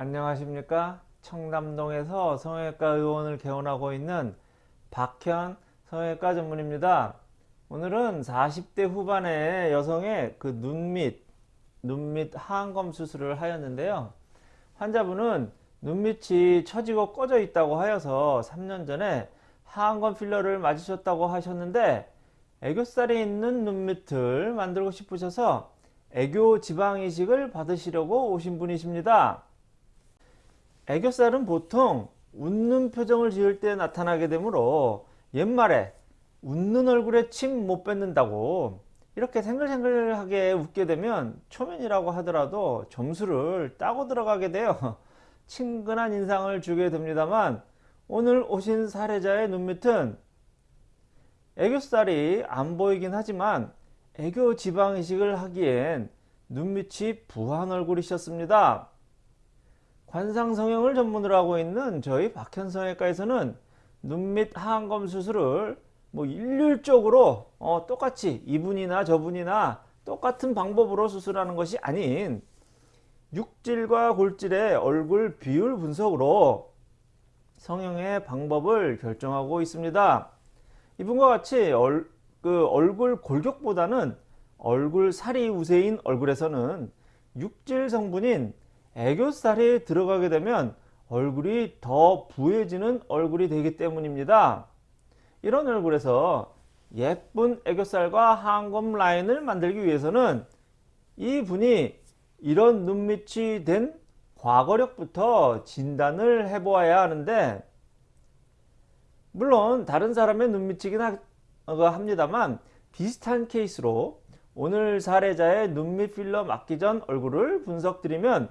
안녕하십니까? 청담동에서 성형외과 의원을 개원하고 있는 박현 성형외과 전문입니다. 오늘은 40대 후반의 여성의 그 눈 밑 눈 밑 하안검 수술을 하였는데요. 환자분은 눈밑이 처지고 꺼져 있다고 하여서 3년 전에 하안검 필러를 맞으셨다고 하셨는데 애교살이 있는 눈밑을 만들고 싶으셔서 애교 지방 이식을 받으시려고 오신 분이십니다. 애교살은 보통 웃는 표정을 지을 때 나타나게 되므로 옛말에 웃는 얼굴에 침 못 뱉는다고 이렇게 생글생글하게 웃게 되면 초면이라고 하더라도 점수를 따고 들어가게 되어 친근한 인상을 주게 됩니다만 오늘 오신 사례자의 눈밑은 애교살이 안 보이긴 하지만 애교 지방 이식을 하기엔 눈밑이 부한 얼굴이셨습니다. 관상 성형을 전문으로 하고 있는 저희 박현성외과에서는 눈밑 하안검 수술을 뭐 일률적으로 어, 똑같이 이분이나 저분이나 똑같은 방법으로 수술하는 것이 아닌 육질과 골질의 얼굴 비율 분석으로 성형의 방법을 결정하고 있습니다. 이분과 같이 얼, 그 얼굴 골격보다는 얼굴 살이 우세인 얼굴에서는 육질 성분인 애교살이 들어가게 되면 얼굴이 더 부해지는 얼굴이 되기 때문입니다. 이런 얼굴에서 예쁜 애교살과 하안검 라인을 만들기 위해서는 이분이 이런 눈밑이 된 과거력부터 진단을 해 보아야 하는데 물론 다른 사람의 눈밑이긴 합니다만 비슷한 케이스로 오늘 사례자의 눈밑 필러 맞기 전 얼굴을 분석 드리면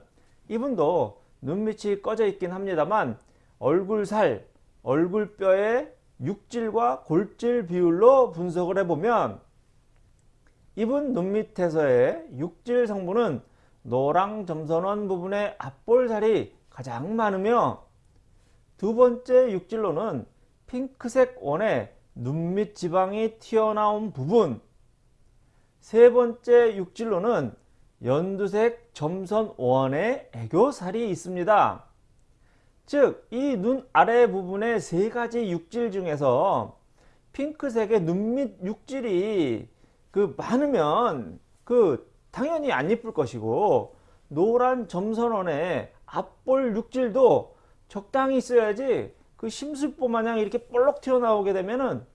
이분도 눈밑이 꺼져 있긴 합니다만 얼굴 살, 얼굴 뼈의 육질과 골질 비율로 분석을 해보면 이분 눈밑에서의 육질 성분은 노랑 점선원 부분의 앞볼살이 가장 많으며 두 번째 육질로는 핑크색 원의 눈밑 지방이 튀어나온 부분 세 번째 육질로는 연두색 점선 원의 애교살이 있습니다. 즉, 이 눈 아래 부분의 세 가지 육질 중에서 핑크색의 눈 밑 육질이 그 많으면 그 당연히 안 이쁠 것이고 노란 점선원의 앞볼 육질도 적당히 있어야지 그 심술보 마냥 이렇게 볼록 튀어나오게 되면은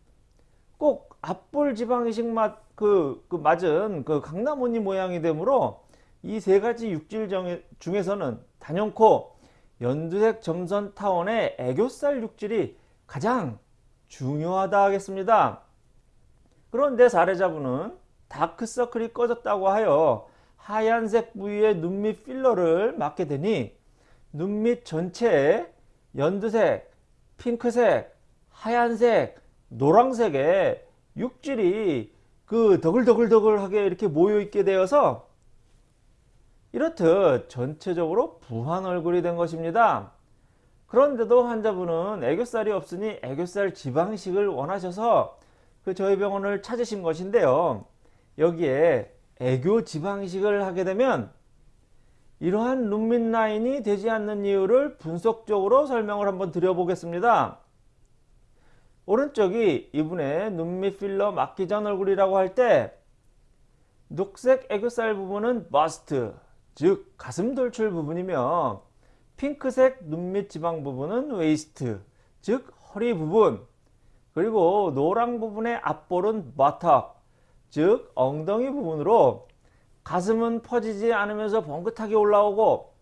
꼭 앞볼 지방이식 맛, 그, 그 맞은 그 강나무니 모양이 되므로 이 세 가지 육질 중에서는 단연코 연두색 점선 타원의 애교살 육질이 가장 중요하다 하겠습니다. 그런데 사례자분은 다크서클이 꺼졌다고 하여 하얀색 부위의 눈밑 필러를 맞게 되니 눈밑 전체에 연두색, 핑크색, 하얀색, 노란색의 육질이 그 더글더글더글하게 이렇게 모여 있게 되어서 이렇듯 전체적으로 부한 얼굴이 된 것입니다. 그런데도 환자분은 애교살이 없으니 애교살 지방이식을 원하셔서 그 저희 병원을 찾으신 것인데요. 여기에 애교 지방이식을 하게 되면 이러한 눈밑 라인이 되지 않는 이유를 분석적으로 설명을 한번 드려보겠습니다. 오른쪽이 이분의 눈밑 필러 맞기 전 얼굴이라고 할 때 녹색 애교살 부분은 bust 즉 가슴 돌출 부분이며 핑크색 눈밑 지방 부분은 waist 즉 허리 부분 그리고 노랑 부분의 앞볼은 buttock 즉 엉덩이 부분으로 가슴은 퍼지지 않으면서 봉긋하게 올라오고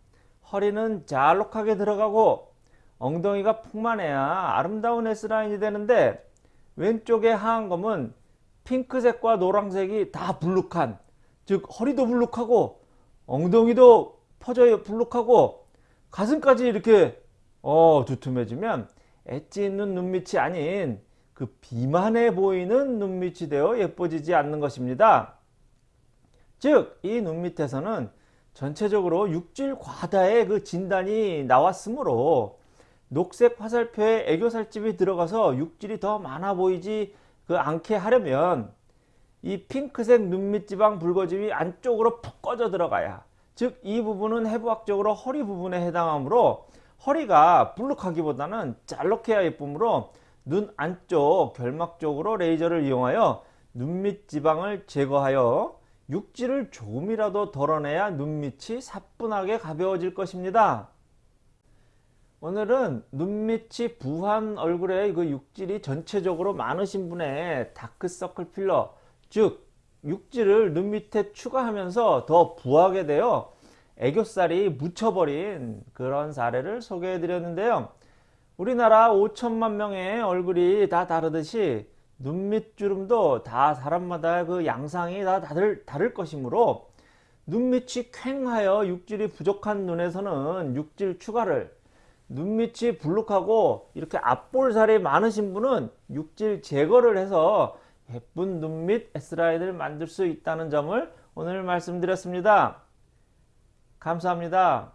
허리는 잘록하게 들어가고 엉덩이가 풍만해야 아름다운 S라인이 되는데 왼쪽의 하안검은 핑크색과 노란색이 다 불룩한 즉 허리도 불룩하고 엉덩이도 퍼져요 불룩하고 가슴까지 이렇게 어 두툼해지면 엣지 있는 눈밑이 아닌 그 비만해 보이는 눈밑이 되어 예뻐지지 않는 것입니다. 즉 이 눈밑에서는 전체적으로 육질 과다의 그 진단이 나왔으므로 녹색 화살표에 애교살집이 들어가서 육질이 더 많아 보이지 그 않게 하려면 이 핑크색 눈밑 지방 붉어짐이 안쪽으로 푹 꺼져 들어가야 즉 이 부분은 해부학적으로 허리 부분에 해당하므로 허리가 불룩하기보다는 짤록해야 예쁘므로 눈 안쪽 결막 쪽으로 레이저를 이용하여 눈밑 지방을 제거하여 육질을 조금이라도 덜어내야 눈밑이 사뿐하게 가벼워질 것입니다. 오늘은 눈밑이 부한 얼굴에 그 육질이 전체적으로 많으신 분의 다크서클 필러 즉 육질을 눈 밑에 추가하면서 더 부하게 되어 애교살이 묻혀버린 그런 사례를 소개해 드렸는데요. 우리나라 5천만 명의 얼굴이 다 다르듯이 눈밑 주름도 다 사람마다 그 양상이 다 다를, 다를 것이므로 눈밑이 퀭하여 육질이 부족한 눈에서는 육질 추가를 눈밑이 불룩하고 이렇게 앞볼살이 많으신 분은 육질 제거를 해서 예쁜 눈밑 S라인을 만들 수 있다는 점을 오늘 말씀드렸습니다. 감사합니다.